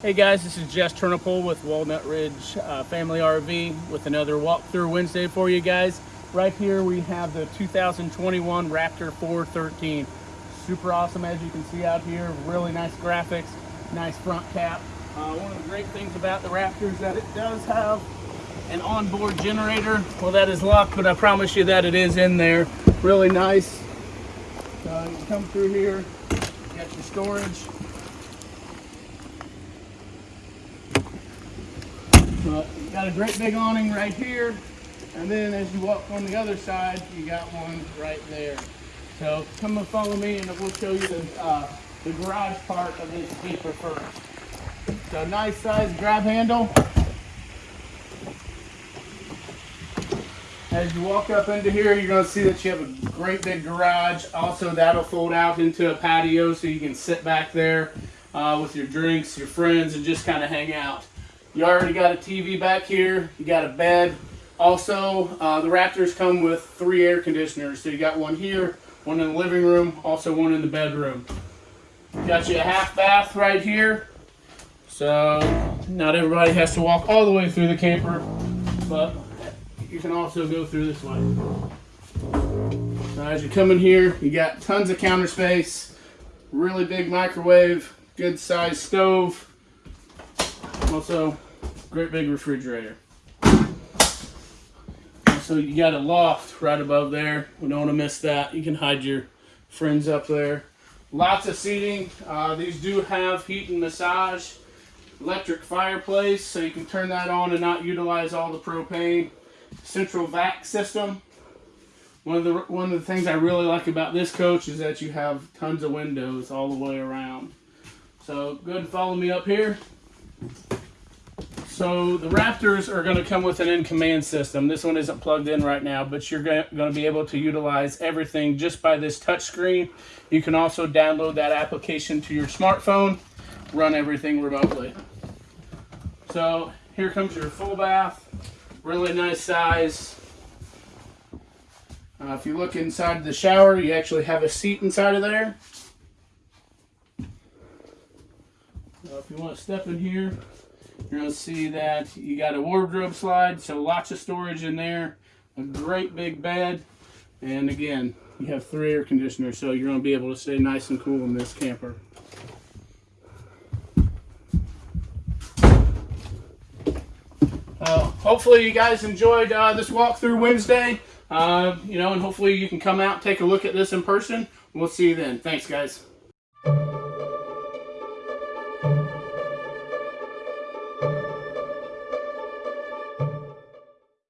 Hey guys, this is Jess Turnipole with Walnut Ridge uh, Family RV with another walkthrough Wednesday for you guys. Right here we have the 2021 Raptor 413. Super awesome as you can see out here. Really nice graphics, nice front cap. Uh, one of the great things about the Raptor is that it does have an onboard generator. Well that is locked, but I promise you that it is in there. Really nice. You come through here, you got your storage. But you got a great big awning right here. And then as you walk on the other side, you got one right there. So come and follow me and we'll show you the, uh, the garage part of this Jeeper first. So nice size grab handle. As you walk up into here, you're gonna see that you have a great big garage. Also, that'll fold out into a patio so you can sit back there uh, with your drinks, your friends, and just kind of hang out. You already got a TV back here. You got a bed. Also, uh, the Raptors come with three air conditioners. So you got one here, one in the living room, also one in the bedroom. Got you a half bath right here. So not everybody has to walk all the way through the camper, but you can also go through this way. As you come in here, you got tons of counter space, really big microwave, good size stove, also, great big refrigerator. So you got a loft right above there. We don't want to miss that. You can hide your friends up there. Lots of seating. Uh, these do have heat and massage. Electric fireplace, so you can turn that on and not utilize all the propane. Central vac system. One of the one of the things I really like about this coach is that you have tons of windows all the way around. So go ahead and follow me up here. So the Raptors are going to come with an in-command system. This one isn't plugged in right now, but you're going to be able to utilize everything just by this touchscreen. You can also download that application to your smartphone, run everything remotely. So here comes your full bath, really nice size. Uh, if you look inside the shower, you actually have a seat inside of there. Uh, if you want to step in here, to see that you got a wardrobe slide, so lots of storage in there, a great big bed, and again, you have three air conditioners, so you're going to be able to stay nice and cool in this camper. Uh, hopefully you guys enjoyed uh, this walkthrough Wednesday, uh, you know, and hopefully you can come out take a look at this in person. We'll see you then. Thanks, guys.